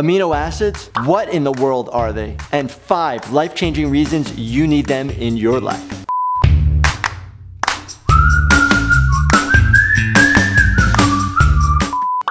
Amino acids, what in the world are they? And five life-changing reasons you need them in your life.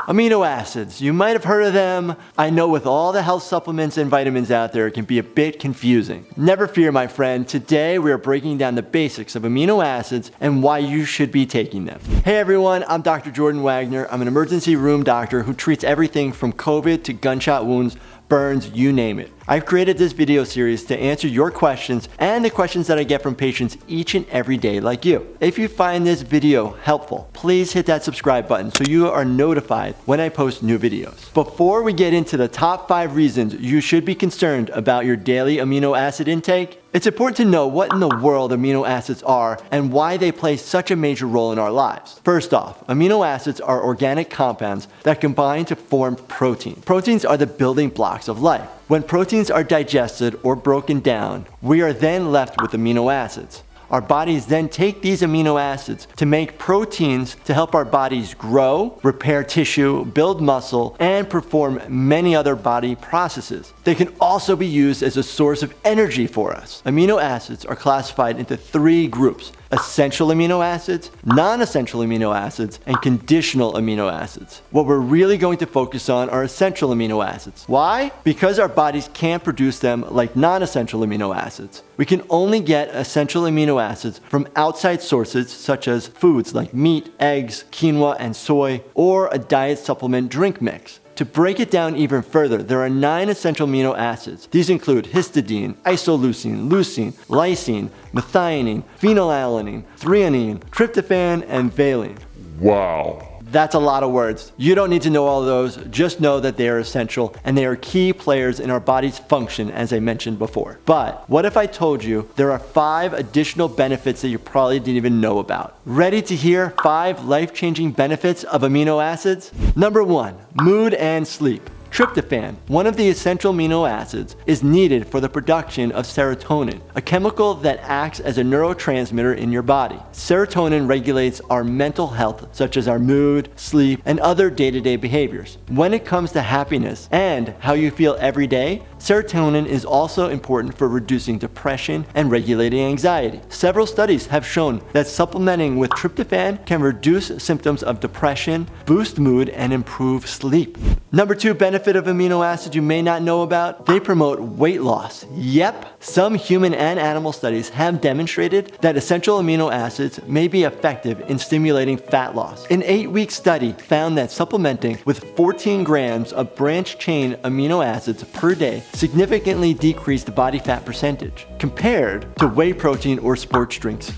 Amino acids, you might have heard of them. I know with all the health supplements and vitamins out there, it can be a bit confusing. Never fear, my friend. Today, we are breaking down the basics of amino acids and why you should be taking them. Hey everyone, I'm Dr. Jordan Wagner. I'm an emergency room doctor who treats everything from COVID to gunshot wounds burns, you name it. I've created this video series to answer your questions and the questions that I get from patients each and every day like you. If you find this video helpful, please hit that subscribe button so you are notified when I post new videos. Before we get into the top five reasons you should be concerned about your daily amino acid intake, it's important to know what in the world amino acids are and why they play such a major role in our lives. First off, amino acids are organic compounds that combine to form protein. Proteins are the building blocks of life. When proteins are digested or broken down, we are then left with amino acids. Our bodies then take these amino acids to make proteins to help our bodies grow, repair tissue, build muscle, and perform many other body processes. They can also be used as a source of energy for us. Amino acids are classified into three groups, essential amino acids, non-essential amino acids, and conditional amino acids. What we're really going to focus on are essential amino acids. Why? Because our bodies can't produce them like non-essential amino acids. We can only get essential amino acids from outside sources such as foods like meat, eggs, quinoa, and soy, or a diet supplement drink mix. To break it down even further, there are nine essential amino acids. These include histidine, isoleucine, leucine, lysine, methionine, phenylalanine, threonine, tryptophan, and valine. Wow. That's a lot of words. You don't need to know all those, just know that they are essential and they are key players in our body's function as I mentioned before. But what if I told you there are five additional benefits that you probably didn't even know about? Ready to hear five life-changing benefits of amino acids? Number one, mood and sleep. Tryptophan, one of the essential amino acids, is needed for the production of serotonin, a chemical that acts as a neurotransmitter in your body. Serotonin regulates our mental health, such as our mood, sleep, and other day-to-day -day behaviors. When it comes to happiness and how you feel every day, serotonin is also important for reducing depression and regulating anxiety. Several studies have shown that supplementing with tryptophan can reduce symptoms of depression, boost mood, and improve sleep. Number two benefit of amino acids you may not know about, they promote weight loss. Yep, some human and animal studies have demonstrated that essential amino acids may be effective in stimulating fat loss. An eight-week study found that supplementing with 14 grams of branch-chain amino acids per day significantly decreased body fat percentage compared to whey protein or sports drinks.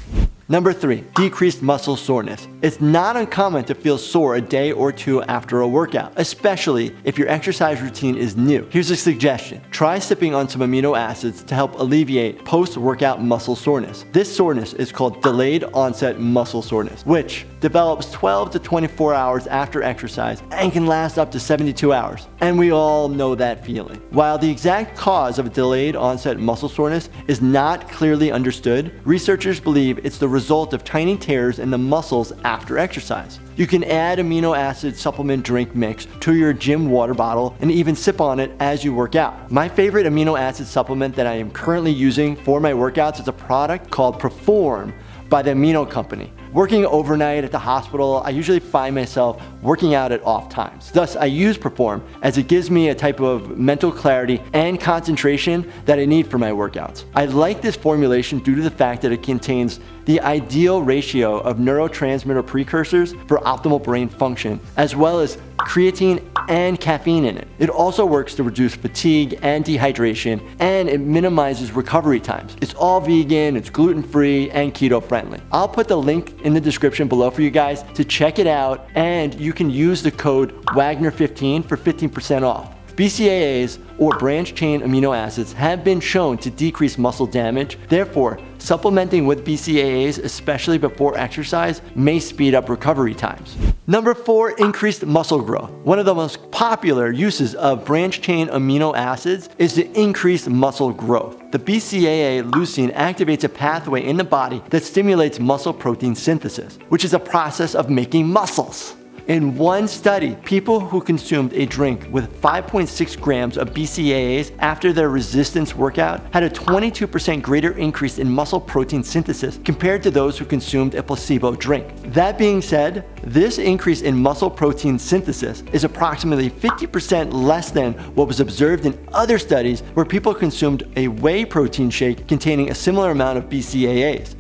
Number three, decreased muscle soreness. It's not uncommon to feel sore a day or two after a workout, especially if your exercise routine is new. Here's a suggestion. Try sipping on some amino acids to help alleviate post-workout muscle soreness. This soreness is called delayed onset muscle soreness, which develops 12 to 24 hours after exercise and can last up to 72 hours. And we all know that feeling. While the exact cause of delayed onset muscle soreness is not clearly understood, researchers believe it's the result of tiny tears in the muscles exercise. You can add amino acid supplement drink mix to your gym water bottle and even sip on it as you work out. My favorite amino acid supplement that I am currently using for my workouts is a product called Perform by the Amino Company. Working overnight at the hospital, I usually find myself working out at off times. Thus, I use Perform as it gives me a type of mental clarity and concentration that I need for my workouts. I like this formulation due to the fact that it contains the ideal ratio of neurotransmitter precursors for optimal brain function, as well as creatine and caffeine in it. It also works to reduce fatigue and dehydration, and it minimizes recovery times. It's all vegan, it's gluten-free, and keto-friendly. I'll put the link in the description below for you guys to check it out, and you can use the code WAGNER15 for 15% off. BCAAs, or branch-chain amino acids, have been shown to decrease muscle damage. Therefore, supplementing with BCAAs, especially before exercise, may speed up recovery times. Number four, increased muscle growth. One of the most popular uses of branch-chain amino acids is to increase muscle growth. The BCAA leucine activates a pathway in the body that stimulates muscle protein synthesis, which is a process of making muscles. In one study, people who consumed a drink with 5.6 grams of BCAAs after their resistance workout had a 22% greater increase in muscle protein synthesis compared to those who consumed a placebo drink. That being said, this increase in muscle protein synthesis is approximately 50% less than what was observed in other studies where people consumed a whey protein shake containing a similar amount of BCAAs.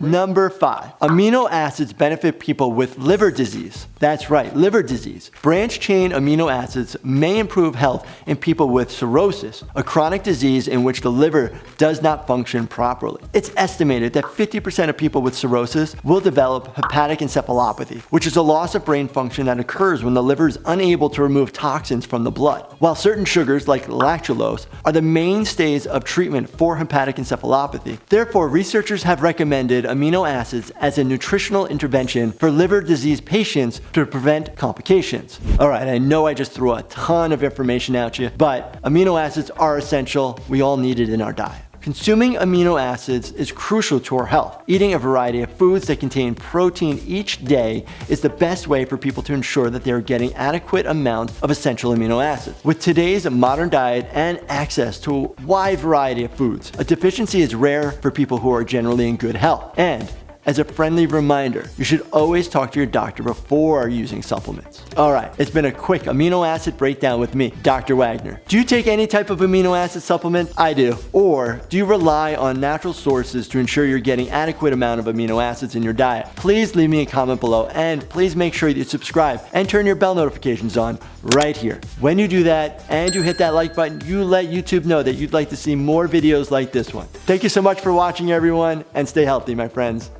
Number five, amino acids benefit people with liver disease. That's right, liver disease. Branch chain amino acids may improve health in people with cirrhosis, a chronic disease in which the liver does not function properly. It's estimated that 50% of people with cirrhosis will develop hepatic encephalopathy, which is a loss of brain function that occurs when the liver is unable to remove toxins from the blood. While certain sugars like lactulose are the mainstays of treatment for hepatic encephalopathy, therefore researchers have recommended amino acids as a nutritional intervention for liver disease patients to prevent complications. All right, I know I just threw a ton of information at you, but amino acids are essential. We all need it in our diet. Consuming amino acids is crucial to our health. Eating a variety of foods that contain protein each day is the best way for people to ensure that they are getting adequate amounts of essential amino acids. With today's modern diet and access to a wide variety of foods, a deficiency is rare for people who are generally in good health. And as a friendly reminder, you should always talk to your doctor before using supplements. All right, it's been a quick amino acid breakdown with me, Dr. Wagner. Do you take any type of amino acid supplement? I do. Or do you rely on natural sources to ensure you're getting adequate amount of amino acids in your diet? Please leave me a comment below and please make sure you subscribe and turn your bell notifications on right here. When you do that and you hit that like button, you let YouTube know that you'd like to see more videos like this one. Thank you so much for watching everyone and stay healthy, my friends.